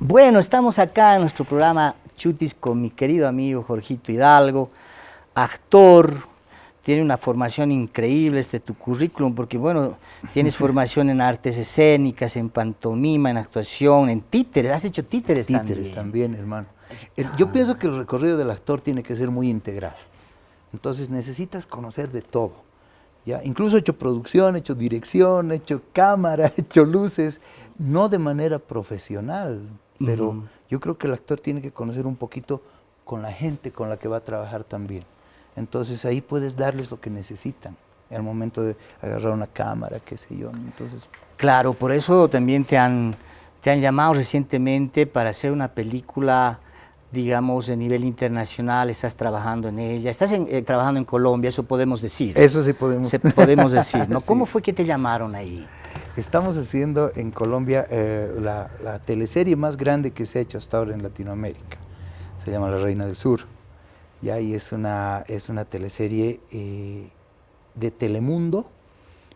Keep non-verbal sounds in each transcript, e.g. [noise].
Bueno, estamos acá en nuestro programa Chutis con mi querido amigo Jorgito Hidalgo, actor, tiene una formación increíble este tu currículum, porque bueno, tienes [laughs] formación en artes escénicas, en pantomima, en actuación, en títeres, has hecho títeres, también. Títeres también, hermano. yo pienso que el recorrido del actor tiene que ser muy integral, entonces necesitas conocer de todo. ¿ya? Incluso he hecho producción, he hecho dirección, he hecho cámara, [laughs] he hecho luces, no de manera profesional, pero yo creo que el actor tiene que conocer un poquito con la gente con la que va a trabajar también. Entonces ahí puedes darles lo que necesitan en el momento de agarrar una cámara, qué sé yo. Entonces, claro, por eso también te han, te han llamado recientemente para hacer una película digamos, de nivel internacional, estás trabajando en ella, estás eh, trabajando en Colombia, eso podemos decir. Eso sí podemos. podemos [laughs] decir, ¿no? ¿Cómo fue que te llamaron ahí? Estamos haciendo en Colombia eh, la, teleserie más grande que se ha hecho hasta ahora en Latinoamérica. Se llama La Reina del Sur. Y ahí es una, es una teleserie eh, de Telemundo,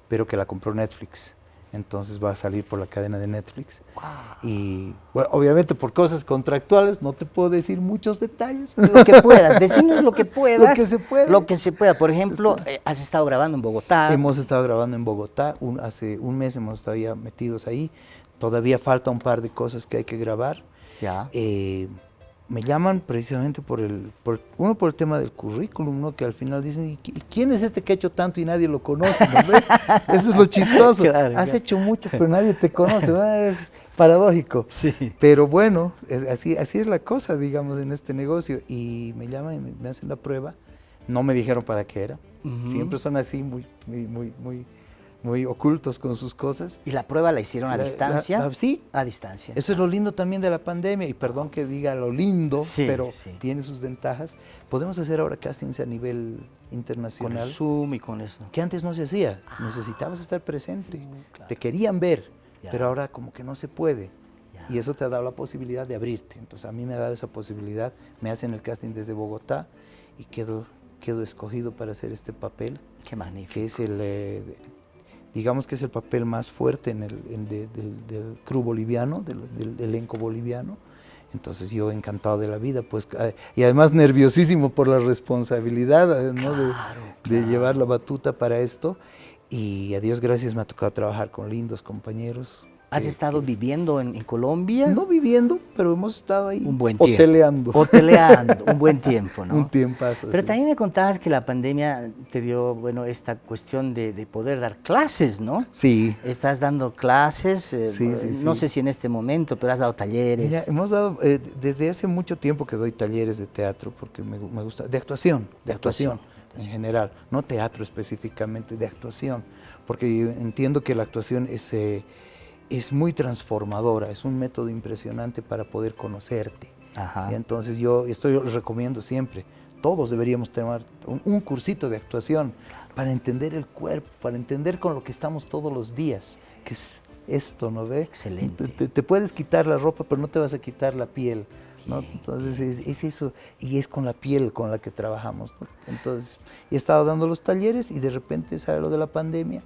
pero que la compró Netflix entonces va a salir por la cadena de Netflix. Y bueno, obviamente por cosas contractuales no te puedo decir muchos detalles. Lo que puedas, decimos lo que puedas. [laughs] lo que se pueda. Lo que se pueda. Por ejemplo, eh, has estado grabando en Bogotá. Hemos estado grabando en Bogotá, hace un mes hemos estado ya metidos ahí. Todavía falta un par de cosas que hay que grabar. Ya. Eh, me llaman precisamente por el, uno por el tema del currículum, ¿no? que al final dicen, ¿y quién es este que ha hecho tanto y nadie lo conoce? [laughs] Eso es lo chistoso. Has hecho mucho, pero [laughs] nadie te conoce, es paradójico. Pero bueno, así, así es la cosa, digamos, en este negocio. Y me llaman y me, hacen la prueba. No me dijeron para qué era. Siempre son así, muy, muy, muy, muy muy ocultos con sus cosas. ¿Y la prueba la hicieron a distancia? sí. A distancia. Eso es lo lindo también de la pandemia, y perdón que diga lo lindo, pero tiene sus ventajas. Podemos hacer ahora castings a nivel internacional. Con el Zoom y con eso. Que antes no se hacía. Ah. Necesitabas estar presente. Uh, te querían ver, pero ahora como que no se puede. Y eso te ha dado la posibilidad de abrirte. Entonces a mí me ha dado esa posibilidad. Me hacen el casting desde Bogotá y quedo, quedo escogido para hacer este papel. Qué magnífico. Que es el... Eh, digamos que es el papel más fuerte en el, del, crew boliviano, del, elenco boliviano. Entonces yo encantado de la vida, pues, eh, y además nerviosísimo por la responsabilidad eh, de, llevar la batuta para esto. Y a Dios gracias me ha tocado trabajar con lindos compañeros, ¿Has estado viviendo en, Colombia? No viviendo, pero hemos estado ahí un buen tiempo. hoteleando. Hoteleando, un buen [laughs] tiempo, ¿no? Un tiempazo. Pero también me contabas que la pandemia te dio, bueno, esta cuestión de, poder dar clases, ¿no? Sí. Estás dando clases, eh, sí, sí, no sé si en este momento, pero has dado talleres. Mira, hemos dado, eh, desde hace mucho tiempo que doy talleres de teatro, porque me, gusta, de actuación, de, actuación, en general, no teatro específicamente, de actuación, porque entiendo que la actuación es... Eh, es muy transformadora, es un método impresionante para poder conocerte. entonces yo estoy recomiendo siempre, todos deberíamos tomar un, cursito de actuación para entender el cuerpo, para entender con lo que estamos todos los días, que es esto, ¿no ve? Excelente. Te, puedes quitar la ropa, pero no te vas a quitar la piel. ¿no? Entonces es, eso, y es con la piel con la que trabajamos. Entonces, he estado dando los talleres y de repente sale lo de la pandemia,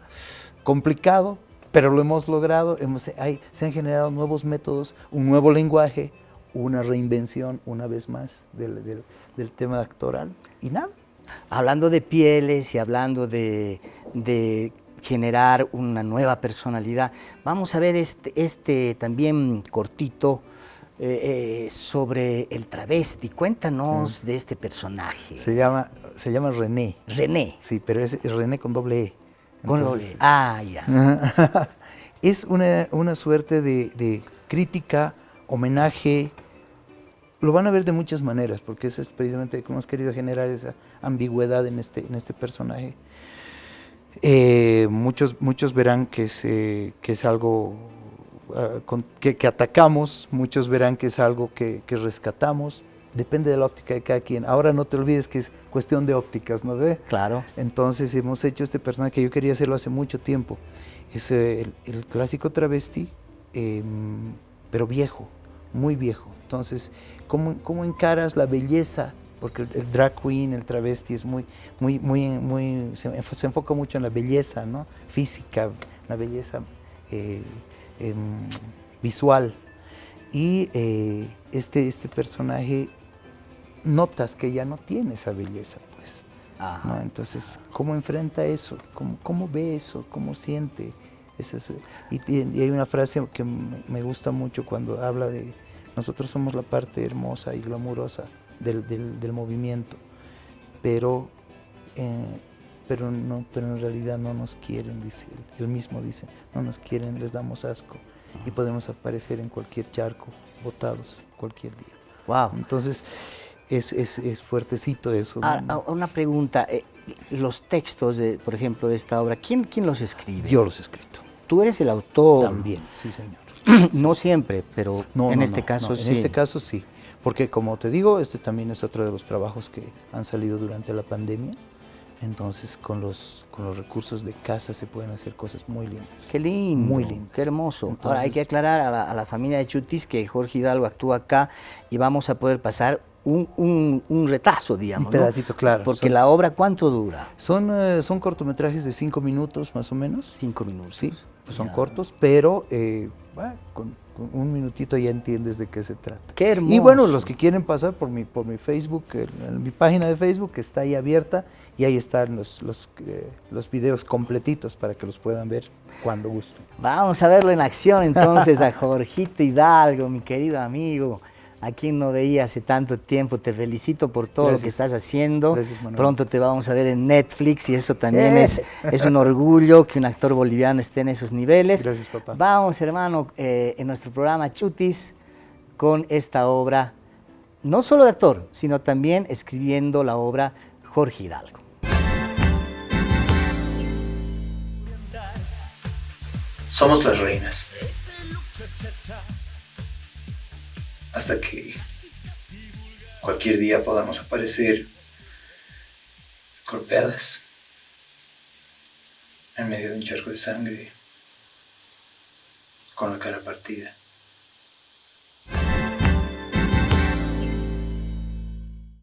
complicado, pero lo hemos logrado, hemos, hay, se han generado nuevos métodos, un nuevo lenguaje, una reinvención una vez más del, del, tema actoral y nada. Hablando de pieles y hablando de, de generar una nueva personalidad, vamos a ver este, este también cortito, eh, eh, sobre el travesti. Cuéntanos de este personaje. Se llama, se llama René. René. Sí, pero es René con doble E. Ah, ya. [laughs] es una, suerte de, crítica, homenaje, lo van a ver de muchas maneras, porque eso es precisamente como hemos querido generar esa ambigüedad en este, en este personaje. Eh, muchos, muchos verán que es, que es algo ah, que, atacamos, muchos verán que es algo que, que rescatamos, depende de la óptica de cada quien. Ahora no te olvides que es cuestión de ópticas, ¿no ve? Claro. Entonces hemos hecho este personaje que yo quería hacerlo hace mucho tiempo. Es eh, el, clásico travesti, em, pero viejo, muy viejo. Entonces, ¿cómo, ¿cómo, encaras la belleza? Porque el, drag queen, el travesti es muy, muy, muy, muy, se, enfoca mucho en la belleza, ¿no? Física, la belleza eh, em, visual. Y eh, este, este personaje notas que ya no tiene esa belleza, pues. Entonces, ¿cómo enfrenta eso? ¿Cómo, cómo ve eso? ¿Cómo siente? Es Y, y, hay una frase que me gusta mucho cuando habla de nosotros somos la parte hermosa y glamurosa del, del, movimiento, pero, eh, pero, no, pero en realidad no nos quieren, dice él. mismo dice, no nos quieren, les damos asco y podemos aparecer en cualquier charco, botados, cualquier día. Wow. Entonces, es, es, es fuertecito eso. Ah, una pregunta, eh, los textos, de, por ejemplo, de esta obra, ¿quién, ¿quién los escribe? Yo los he escrito. Tú eres el autor. También, sí señor. [clears throat] no siempre, pero en este caso sí. En este caso sí, porque como te digo, este también es otro de los trabajos que han salido durante la pandemia. Entonces, con los, con los recursos de casa se pueden hacer cosas muy lindas. Qué lindo, muy lindo, qué hermoso. Ahora hay que aclarar a la, familia de Chutis que Jorge Hidalgo actúa acá y vamos a poder pasar un, un, un retazo, digamos. Un pedacito, claro. Porque la obra, ¿cuánto dura? Son, eh, son cortometrajes de cinco minutos, más o menos. Cinco minutos. Sí, pues son cortos, pero eh, con, un minutito ya entiendes de qué se trata. Qué hermoso. Y bueno, los que quieren pasar por mi, por mi Facebook, mi página de Facebook que está ahí abierta y ahí están los, los, eh, los videos completitos para que los puedan ver cuando gusten. Vamos a verlo en acción entonces a Jorgito Hidalgo, mi querido amigo a quien no veía hace tanto tiempo. Te felicito por todo lo que estás haciendo. Pronto te vamos a ver en Netflix y eso también es, [laughs] es un orgullo que un actor boliviano esté en esos niveles. Gracias, papá. Vamos, hermano, eh, en nuestro programa Chutis con esta obra, no solo de actor, sino también escribiendo la obra Jorge Hidalgo. Somos las reinas hasta que cualquier día podamos aparecer golpeadas en medio de un charco de sangre con la cara partida.